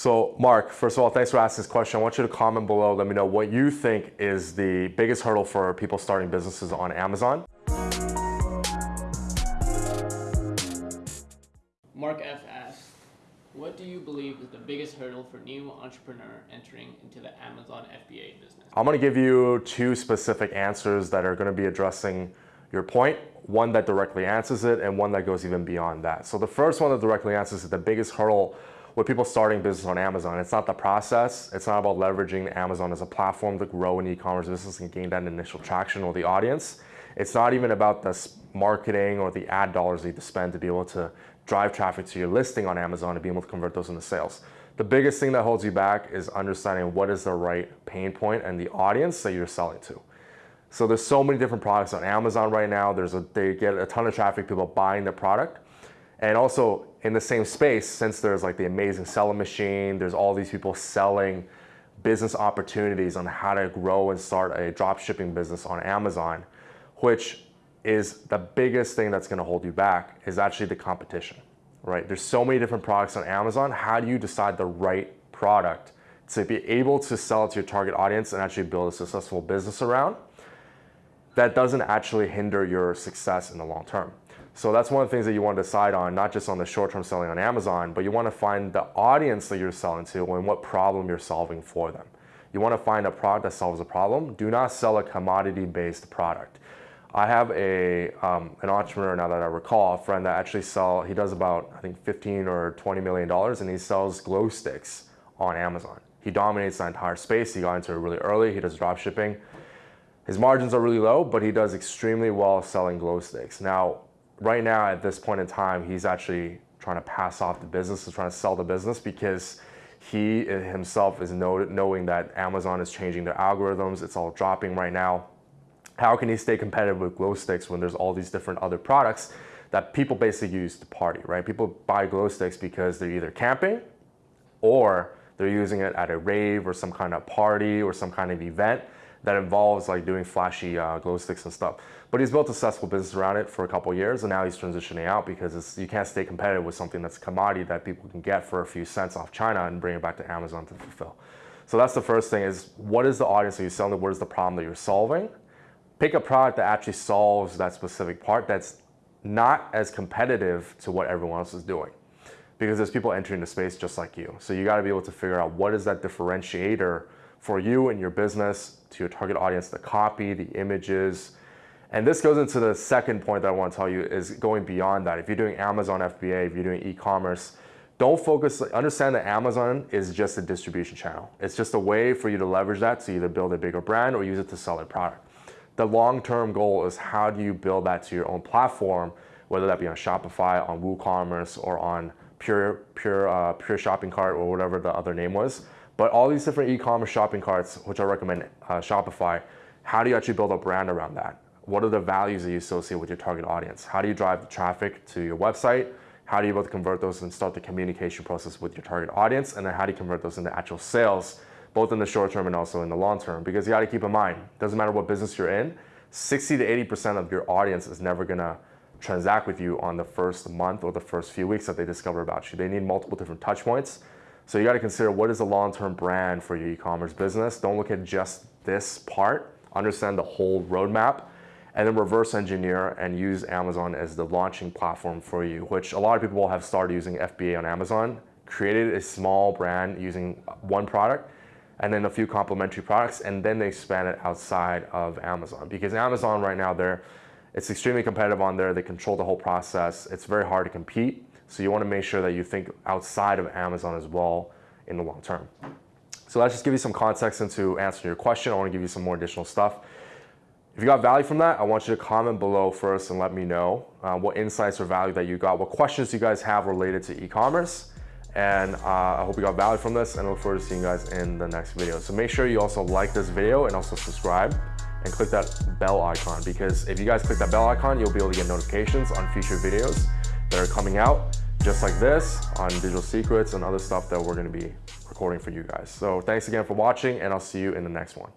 So Mark, first of all, thanks for asking this question. I want you to comment below. Let me know what you think is the biggest hurdle for people starting businesses on Amazon. Mark F asks, what do you believe is the biggest hurdle for new entrepreneur entering into the Amazon FBA business? I'm going to give you two specific answers that are going to be addressing your point, one that directly answers it and one that goes even beyond that. So the first one that directly answers it, the biggest hurdle with people starting business on Amazon, it's not the process. It's not about leveraging Amazon as a platform to grow an e-commerce business and gain that initial traction or the audience. It's not even about the marketing or the ad dollars you need to spend to be able to drive traffic to your listing on Amazon and be able to convert those into sales. The biggest thing that holds you back is understanding what is the right pain point and the audience that you're selling to. So there's so many different products on Amazon right now. There's a, they get a ton of traffic, people buying the product. And also in the same space, since there's like the amazing selling machine, there's all these people selling business opportunities on how to grow and start a drop shipping business on Amazon, which is the biggest thing that's gonna hold you back is actually the competition, right? There's so many different products on Amazon. How do you decide the right product to be able to sell it to your target audience and actually build a successful business around that doesn't actually hinder your success in the long term? So that's one of the things that you want to decide on, not just on the short-term selling on Amazon, but you want to find the audience that you're selling to and what problem you're solving for them. You want to find a product that solves a problem. Do not sell a commodity-based product. I have a, um, an entrepreneur now that I recall, a friend that actually sell, he does about, I think 15 or 20 million dollars and he sells glow sticks on Amazon. He dominates the entire space. He got into it really early. He does drop shipping. His margins are really low, but he does extremely well selling glow sticks. Now, right now at this point in time, he's actually trying to pass off the business, is trying to sell the business because he himself is know, knowing that Amazon is changing their algorithms. It's all dropping right now. How can he stay competitive with glow sticks when there's all these different other products that people basically use to party, right? People buy glow sticks because they're either camping or they're using it at a rave or some kind of party or some kind of event that involves like doing flashy uh, glow sticks and stuff. But he's built a successful business around it for a couple years and now he's transitioning out because you can't stay competitive with something that's a commodity that people can get for a few cents off China and bring it back to Amazon to fulfill. So that's the first thing is what is the audience that you're selling What is the problem that you're solving? Pick a product that actually solves that specific part that's not as competitive to what everyone else is doing because there's people entering the space just like you. So you gotta be able to figure out what is that differentiator for you and your business, to your target audience, the copy, the images. And this goes into the second point that I want to tell you is going beyond that. If you're doing Amazon FBA, if you're doing e-commerce, don't focus, understand that Amazon is just a distribution channel. It's just a way for you to leverage that to either build a bigger brand or use it to sell a product. The long-term goal is how do you build that to your own platform, whether that be on Shopify, on WooCommerce, or on Pure, Pure, uh, Pure Shopping Cart, or whatever the other name was. But all these different e-commerce shopping carts, which I recommend uh, Shopify, how do you actually build a brand around that? What are the values that you associate with your target audience? How do you drive the traffic to your website? How do you both convert those and start the communication process with your target audience? And then how do you convert those into actual sales, both in the short term and also in the long term? Because you got to keep in mind, doesn't matter what business you're in, 60 to 80% of your audience is never to transact with you on the first month or the first few weeks that they discover about you. They need multiple different touch points so you got to consider what is the long-term brand for your e-commerce business. Don't look at just this part. Understand the whole roadmap and then reverse engineer and use Amazon as the launching platform for you, which a lot of people have started using FBA on Amazon, created a small brand using one product and then a few complementary products, and then they expand it outside of Amazon. Because Amazon right now, they're, it's extremely competitive on there. They control the whole process. It's very hard to compete. So you want to make sure that you think outside of Amazon as well in the long term. So let's just give you some context into answering your question. I want to give you some more additional stuff. If you got value from that, I want you to comment below first and let me know uh, what insights or value that you got, what questions you guys have related to e-commerce. And uh, I hope you got value from this and I look forward to seeing you guys in the next video. So make sure you also like this video and also subscribe and click that bell icon because if you guys click that bell icon, you'll be able to get notifications on future videos that are coming out just like this on digital secrets and other stuff that we're going to be recording for you guys. So thanks again for watching and I'll see you in the next one.